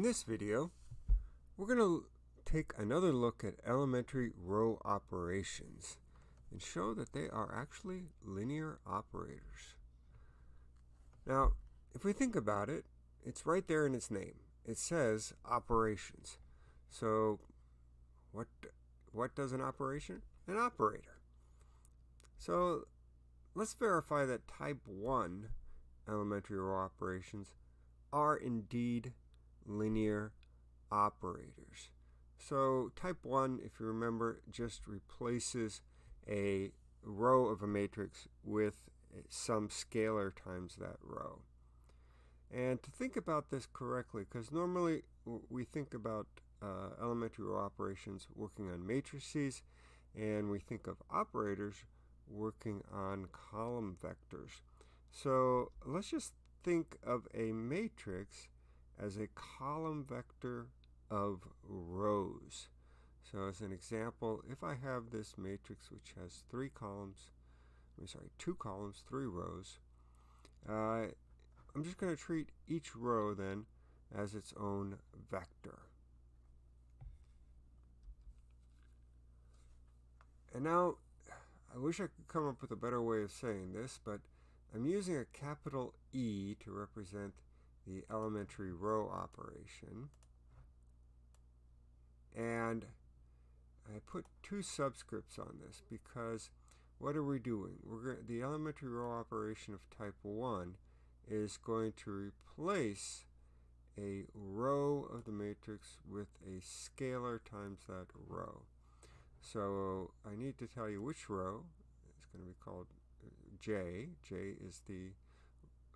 In this video, we're going to take another look at elementary row operations and show that they are actually linear operators. Now, if we think about it, it's right there in its name. It says operations. So what, what does an operation? An operator. So let's verify that type 1 elementary row operations are indeed linear operators. So type 1, if you remember, just replaces a row of a matrix with some scalar times that row. And to think about this correctly, because normally we think about uh, elementary row operations working on matrices, and we think of operators working on column vectors. So let's just think of a matrix as a column vector of rows. So as an example, if I have this matrix which has three columns, I'm sorry, two columns, three rows, uh, I'm just going to treat each row then as its own vector. And now, I wish I could come up with a better way of saying this, but I'm using a capital E to represent the elementary row operation. And I put two subscripts on this because what are we doing? We're going, the elementary row operation of type 1 is going to replace a row of the matrix with a scalar times that row. So I need to tell you which row. It's going to be called uh, J. J is the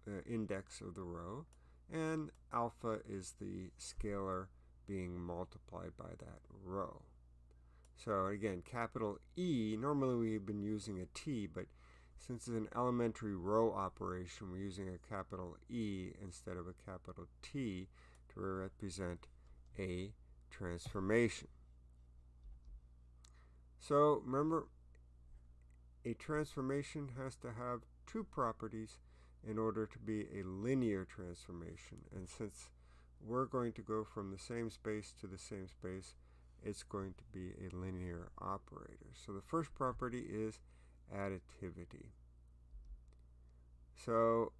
uh, index of the row and alpha is the scalar being multiplied by that row. So again, capital E, normally we've been using a T, but since it's an elementary row operation, we're using a capital E instead of a capital T to represent a transformation. So remember, a transformation has to have two properties in order to be a linear transformation. And since we're going to go from the same space to the same space, it's going to be a linear operator. So the first property is additivity. So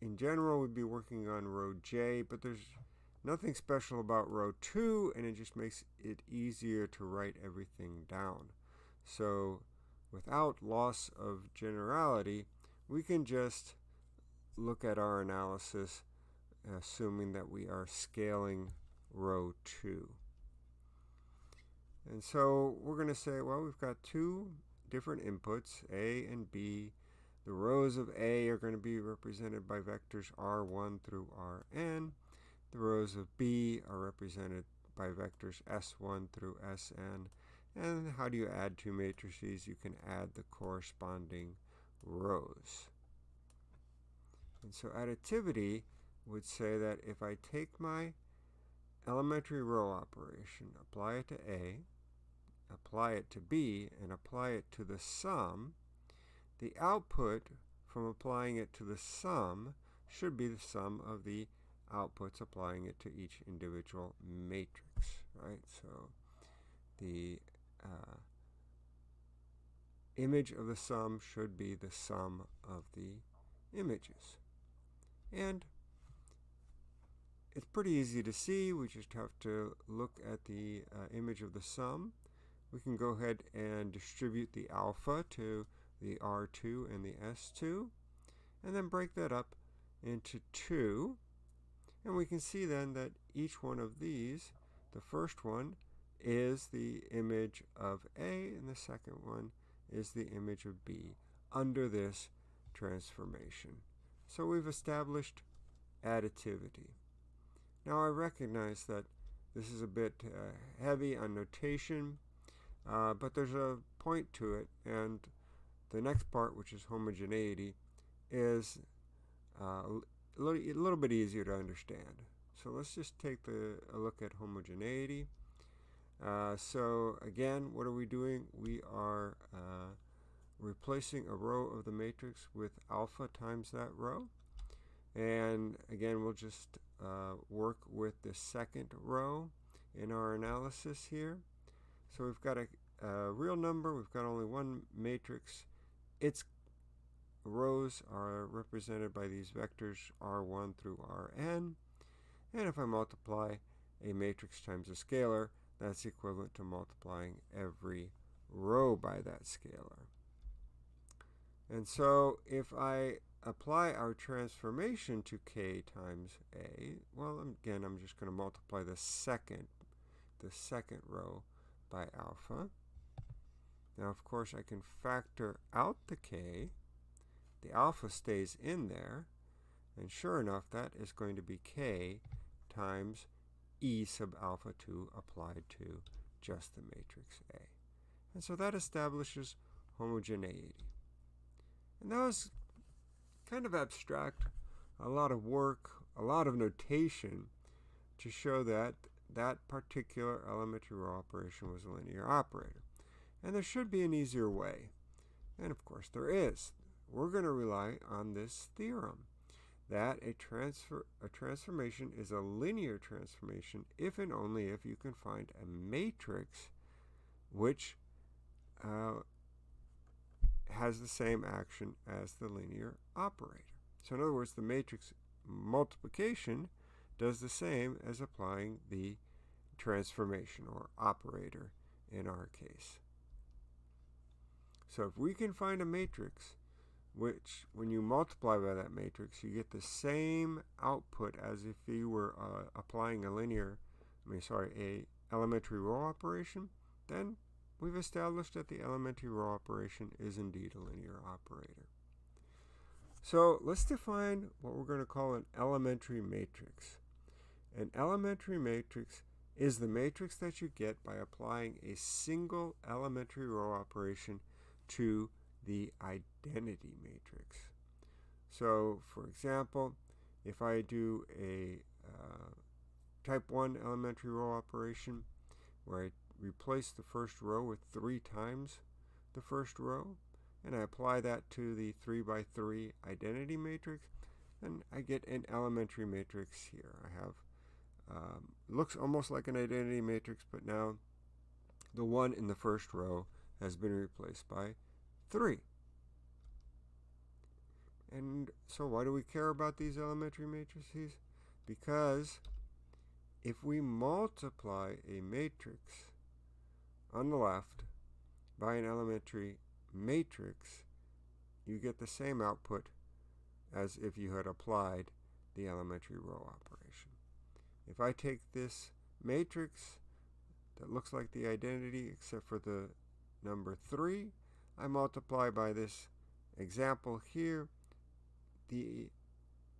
in general, we'd be working on row J, but there's nothing special about row 2, and it just makes it easier to write everything down. So without loss of generality, we can just look at our analysis assuming that we are scaling row 2. And so we're going to say, well, we've got two different inputs, A and B. The rows of A are going to be represented by vectors R1 through Rn. The rows of B are represented by vectors S1 through Sn. And how do you add two matrices? You can add the corresponding rows. And so additivity would say that if I take my elementary row operation, apply it to A, apply it to B, and apply it to the sum, the output from applying it to the sum should be the sum of the outputs applying it to each individual matrix, right? So the uh, image of the sum should be the sum of the images. And it's pretty easy to see. We just have to look at the uh, image of the sum. We can go ahead and distribute the alpha to the R2 and the S2 and then break that up into two. And we can see then that each one of these, the first one is the image of A and the second one is the image of B under this transformation. So we've established additivity. Now I recognize that this is a bit uh, heavy on notation, uh, but there's a point to it, and the next part, which is homogeneity, is uh, a, little, bit easier to understand. So let's just take the, a look at homogeneity. Uh, so again, what are we doing? We are uh, replacing a row of the matrix with alpha times that row. And again, we'll just uh, work with the second row in our analysis here. So we've got a, a real number, we've got only one matrix. Its rows are represented by these vectors r1 through rn. And if I multiply a matrix times a scalar, that's equivalent to multiplying every row by that scalar. And so if I apply our transformation to k times a, well, again, I'm just going to multiply the second, the second row by alpha. Now, of course, I can factor out the k. The alpha stays in there. And sure enough, that is going to be k times e sub alpha 2 applied to just the matrix A. And so that establishes homogeneity. And that was kind of abstract, a lot of work, a lot of notation to show that that particular elementary row operation was a linear operator. And there should be an easier way. And of course there is. We're going to rely on this theorem that a transfer a transformation is a linear transformation if and only if you can find a matrix which uh, has the same action as the linear operator. So in other words, the matrix multiplication does the same as applying the transformation or operator in our case. So if we can find a matrix which when you multiply by that matrix you get the same output as if you were uh, applying a linear I mean sorry a elementary row operation then we've established that the elementary row operation is indeed a linear operator. So let's define what we're going to call an elementary matrix. An elementary matrix is the matrix that you get by applying a single elementary row operation to the identity matrix. So, for example, if I do a uh, type 1 elementary row operation where I replace the first row with 3 times the first row, and I apply that to the 3 by 3 identity matrix, then I get an elementary matrix here. I have um, looks almost like an identity matrix, but now the 1 in the first row has been replaced by 3. And so why do we care about these elementary matrices? Because if we multiply a matrix on the left by an elementary matrix, you get the same output as if you had applied the elementary row operation. If I take this matrix that looks like the identity except for the number 3, I multiply by this example here. The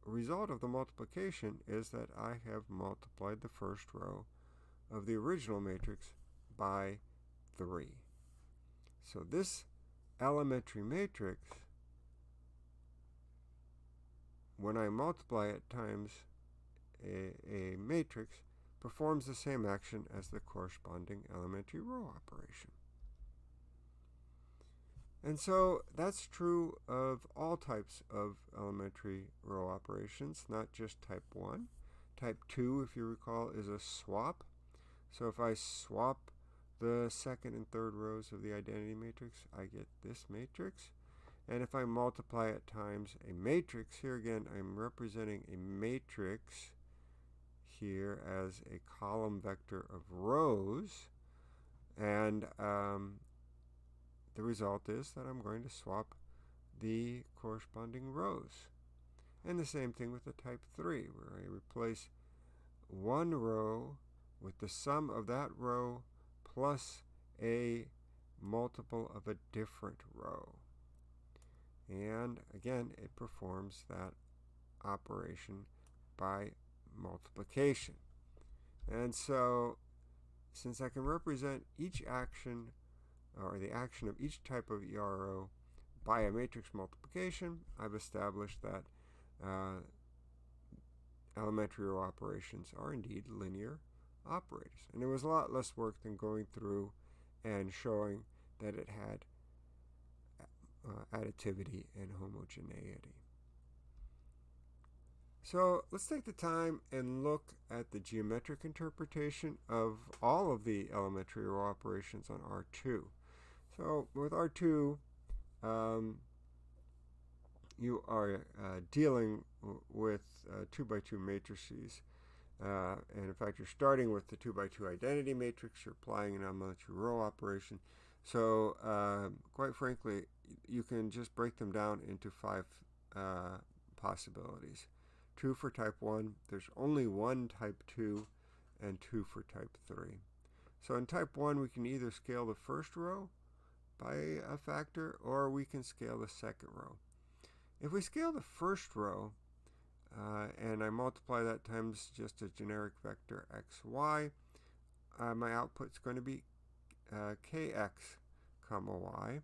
result of the multiplication is that I have multiplied the first row of the original matrix by 3. So this elementary matrix, when I multiply it times a, a matrix, performs the same action as the corresponding elementary row operation. And so that's true of all types of elementary row operations, not just type 1. Type 2, if you recall, is a swap. So if I swap the second and third rows of the identity matrix, I get this matrix. And if I multiply it times a matrix, here again I'm representing a matrix here as a column vector of rows. And um, the result is that I'm going to swap the corresponding rows. And the same thing with the type 3, where I replace one row with the sum of that row plus a multiple of a different row. And again, it performs that operation by multiplication. And so, since I can represent each action or the action of each type of ERO by a matrix multiplication, I've established that uh, elementary row operations are indeed linear operators. And it was a lot less work than going through and showing that it had uh, additivity and homogeneity. So let's take the time and look at the geometric interpretation of all of the elementary row operations on R2. So with R2, um, you are uh, dealing with uh, 2 by 2 matrices. Uh, and in fact, you're starting with the 2 by 2 identity matrix. You're applying an elementary row operation. So uh, quite frankly, you can just break them down into five uh, possibilities. Two for type 1. There's only one type 2 and two for type 3. So in type 1, we can either scale the first row by a factor or we can scale the second row. If we scale the first row, uh, and I multiply that times just a generic vector xy, uh, my output is going to be uh, kx comma y.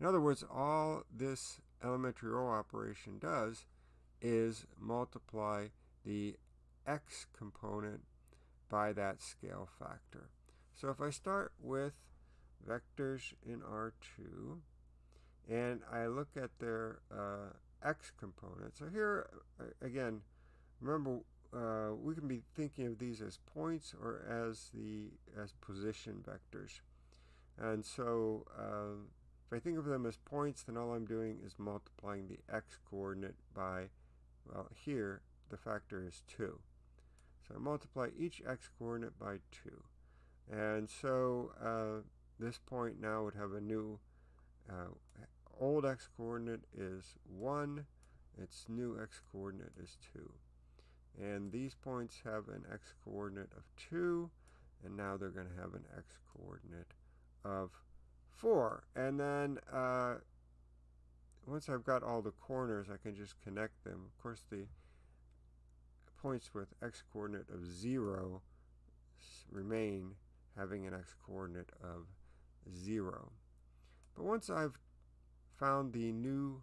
In other words, all this elementary row operation does is multiply the x component by that scale factor. So if I start with vectors in R2 and I look at their uh, x component. So here, uh, again, remember uh, we can be thinking of these as points or as the as position vectors. And so uh, if I think of them as points, then all I'm doing is multiplying the x coordinate by, well, here the factor is 2. So I multiply each x coordinate by 2. And so uh, this point now would have a new uh, old x coordinate is 1, its new x coordinate is 2. And these points have an x coordinate of 2, and now they're going to have an x coordinate of 4. And then uh, once I've got all the corners, I can just connect them. Of course, the points with x coordinate of 0 remain having an x coordinate of 0. But once I've found the new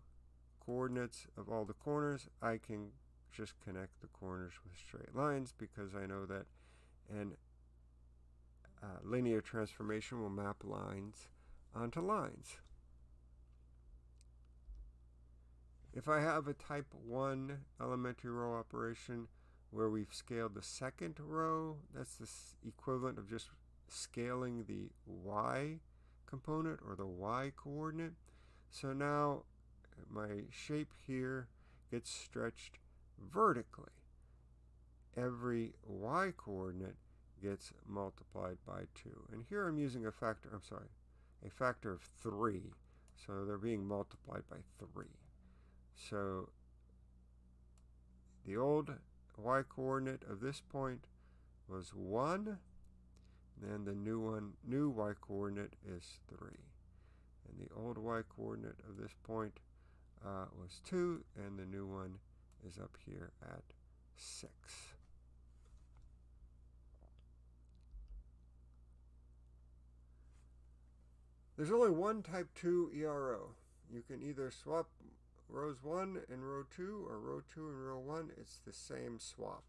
coordinates of all the corners, I can just connect the corners with straight lines because I know that an uh, linear transformation will map lines onto lines. If I have a type 1 elementary row operation where we've scaled the second row, that's the equivalent of just scaling the y component or the y coordinate. So now my shape here gets stretched vertically. Every y coordinate gets multiplied by 2. And here I'm using a factor, I'm sorry, a factor of 3. So they're being multiplied by 3. So the old y coordinate of this point was 1. Then the new one, new y coordinate is 3 and the old y coordinate of this point uh, was 2 and the new one is up here at 6. There's only one type 2 ERO. You can either swap rows 1 and row 2 or row 2 and row 1. It's the same swap.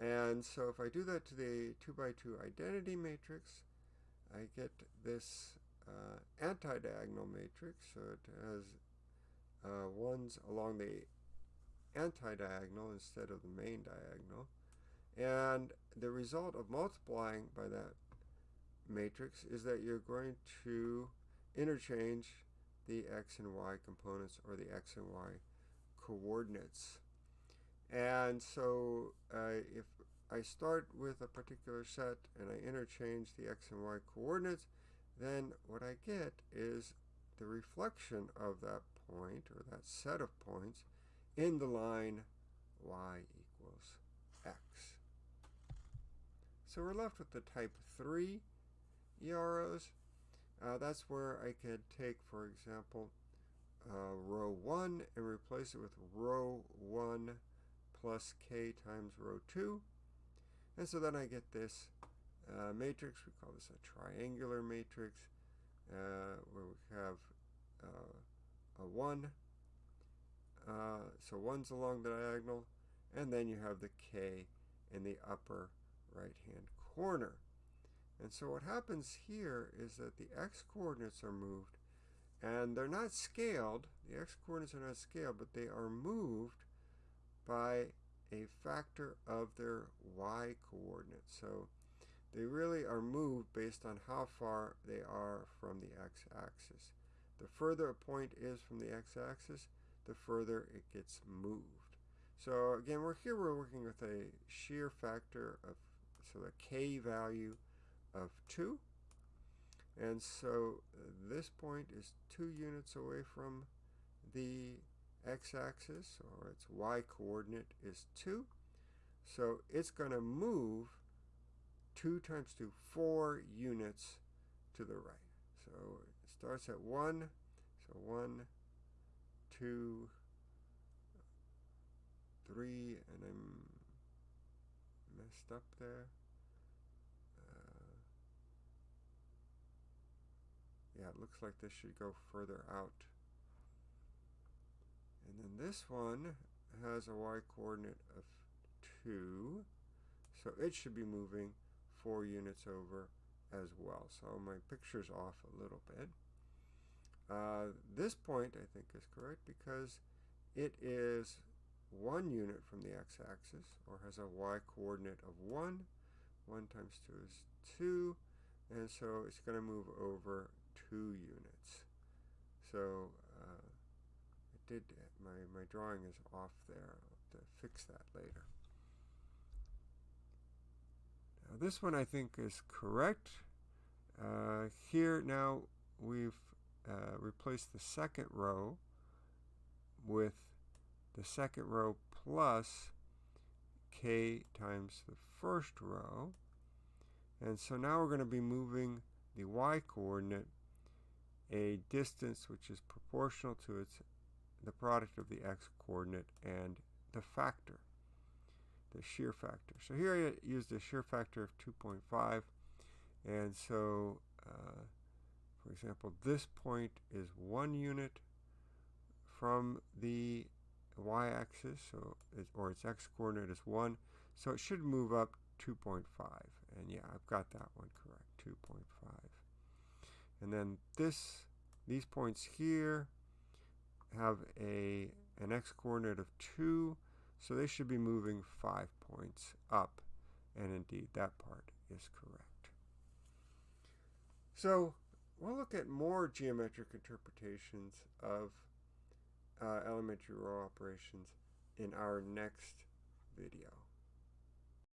And so if I do that to the 2 by 2 identity matrix, I get this uh, anti-diagonal matrix, so it has uh, ones along the anti-diagonal instead of the main diagonal. And the result of multiplying by that matrix is that you're going to interchange the x and y components or the x and y coordinates. And so uh, if I start with a particular set and I interchange the x and y coordinates, then what I get is the reflection of that point or that set of points in the line y equals x. So we're left with the type 3 EROs. Uh, that's where I could take, for example, uh, row 1 and replace it with row 1 plus k times row 2. And so then I get this uh, matrix. We call this a triangular matrix uh, where we have uh, a 1. Uh, so 1's along the diagonal, and then you have the k in the upper right hand corner. And so what happens here is that the x coordinates are moved, and they're not scaled. The x coordinates are not scaled, but they are moved by a factor of their y coordinate. So they really are moved based on how far they are from the x-axis. The further a point is from the x-axis, the further it gets moved. So again, we're here we're working with a shear factor of so the k value of 2. And so this point is 2 units away from the x-axis, or its y-coordinate is 2. So it's going to move 2 times 2, 4 units to the right. So it starts at 1, so 1, 2, 3, and I'm messed up there. Uh, yeah, it looks like this should go further out. And then this one has a y-coordinate of 2, so it should be moving 4 units over as well. So my picture's off a little bit. Uh, this point, I think, is correct because it is 1 unit from the x-axis, or has a y-coordinate of 1. 1 times 2 is 2, and so it's going to move over 2 units. So uh, it did my, my drawing is off there. I'll have to fix that later. Now this one I think is correct. Uh, here now we've uh, replaced the second row with the second row plus k times the first row. And so now we're going to be moving the y-coordinate a distance which is proportional to its the product of the x-coordinate and the factor, the shear factor. So here I used a shear factor of 2.5 and so uh, for example this point is one unit from the y-axis so or its x-coordinate is 1 so it should move up 2.5 and yeah I've got that one correct 2.5 and then this these points here have a an x-coordinate of 2, so they should be moving 5 points up, and indeed that part is correct. So we'll look at more geometric interpretations of uh, elementary row operations in our next video.